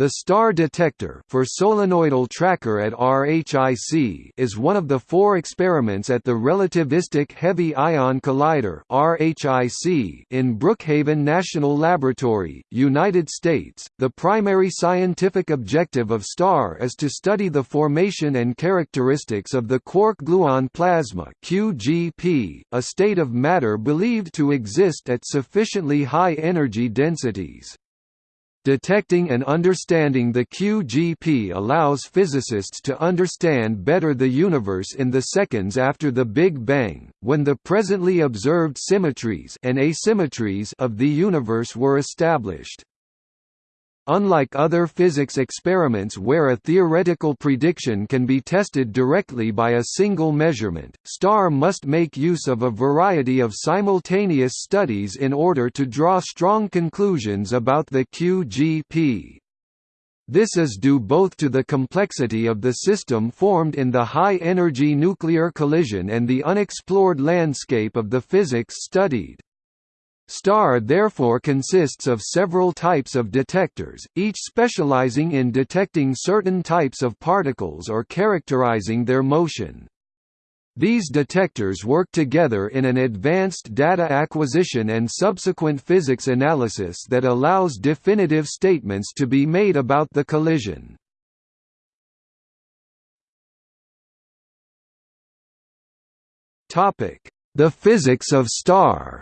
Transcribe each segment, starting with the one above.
The STAR detector for solenoidal tracker at RHIC is one of the four experiments at the Relativistic Heavy Ion Collider (RHIC) in Brookhaven National Laboratory, United States. The primary scientific objective of STAR is to study the formation and characteristics of the quark-gluon plasma (QGP), a state of matter believed to exist at sufficiently high energy densities. Detecting and understanding the QGP allows physicists to understand better the universe in the seconds after the Big Bang, when the presently observed symmetries and asymmetries of the universe were established. Unlike other physics experiments where a theoretical prediction can be tested directly by a single measurement, STAR must make use of a variety of simultaneous studies in order to draw strong conclusions about the QGP. This is due both to the complexity of the system formed in the high-energy nuclear collision and the unexplored landscape of the physics studied. STAR therefore consists of several types of detectors, each specializing in detecting certain types of particles or characterizing their motion. These detectors work together in an advanced data acquisition and subsequent physics analysis that allows definitive statements to be made about the collision. The physics of STAR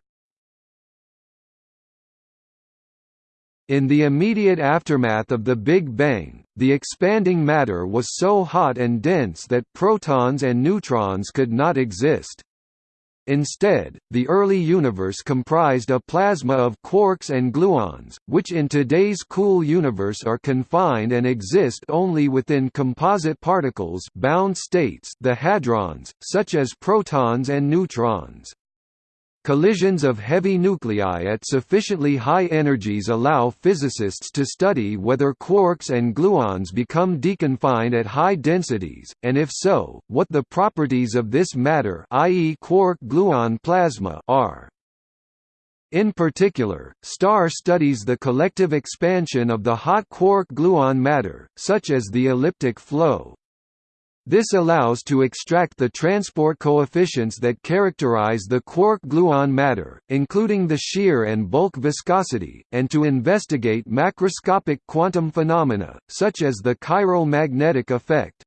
In the immediate aftermath of the Big Bang, the expanding matter was so hot and dense that protons and neutrons could not exist. Instead, the early universe comprised a plasma of quarks and gluons, which in today's cool universe are confined and exist only within composite particles bound states the hadrons, such as protons and neutrons. Collisions of heavy nuclei at sufficiently high energies allow physicists to study whether quarks and gluons become deconfined at high densities, and if so, what the properties of this matter i.e. quark-gluon plasma are. In particular, STAR studies the collective expansion of the hot quark-gluon matter, such as the elliptic flow. This allows to extract the transport coefficients that characterize the quark-gluon matter, including the shear and bulk viscosity, and to investigate macroscopic quantum phenomena, such as the chiral magnetic effect.